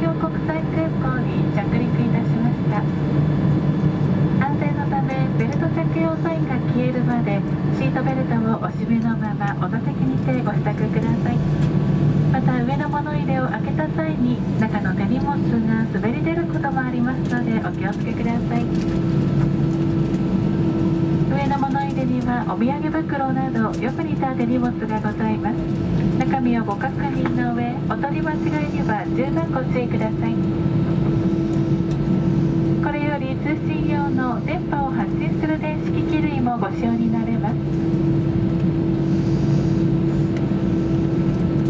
京国際空港に着陸いたしました。安全のためベルト着用サインが消えるまでシートベルトをお締めのままお座席にてご支度ください。また上の物入れを開けた際に中の手荷物が滑り出ることもありますのでお気をつけください。上の物入れにはお土産袋などよく似た手荷物がございます。中身をご確認の上お取り間違いには十分ご注意くださいこれより通信用の電波を発信する電子機器類もご使用になれます。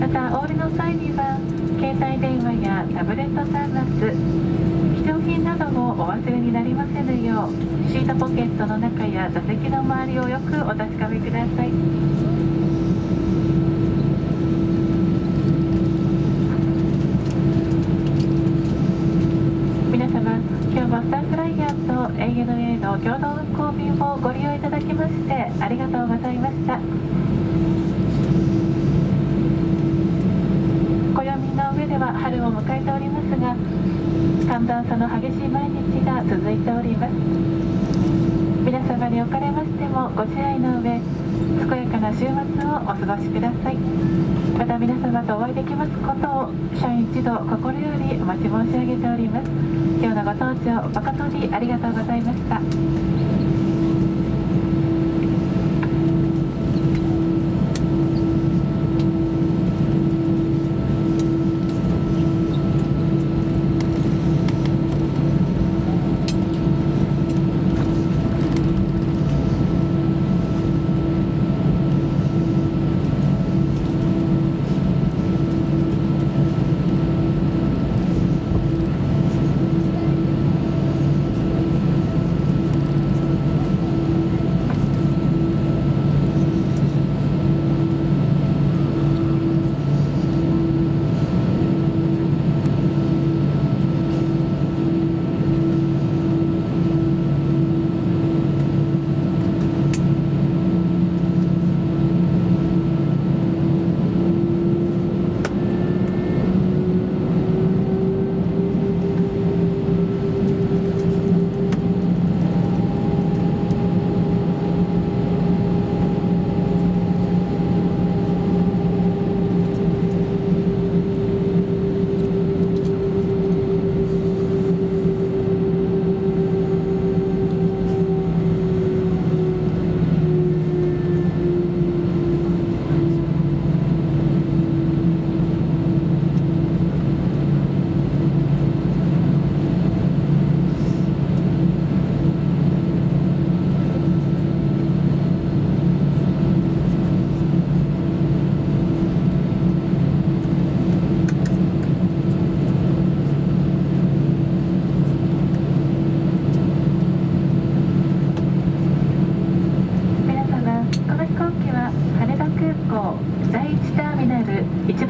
またお降りの際には携帯電話やタブレット端末貴重品などもお忘れになりませぬようシートポケットの中や座席の周りをよくお確かめください皆様今日もスターフライヤーと ANA の共同運航便をご利用いただきましてありがとうございました。暦の上では春を迎えておりますが寒暖差の激しい毎日が続いております。皆様におかれましてもご自愛の上健やかな週末をお過ごしください。また皆様とお会いできますことを社員一同心よりお待ち申し上げております。今日のご搭乗誠にありがとうございました。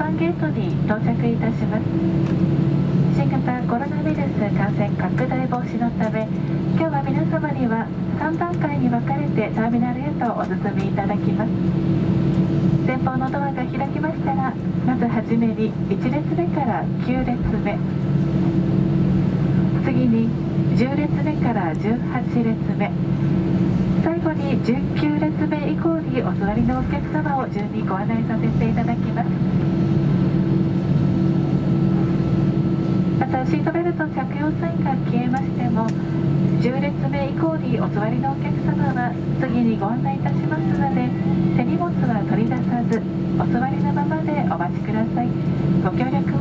番ゲートに到着いたします。新型コロナウイルス感染拡大防止のため今日は皆様には3段階に分かれてターミナルへとお進みいただきます。前方のドアが開きましたらまずはじめに1列目から9列目。次に10列目から18列目。最後に19列目以降にお座りのお客様を順にご案内させていただきますまたシートベルト着用サインが消えましても10列目以降にお座りのお客様は次にご案内いたしますので手荷物は取り出さずお座りのままでお待ちください。ご協力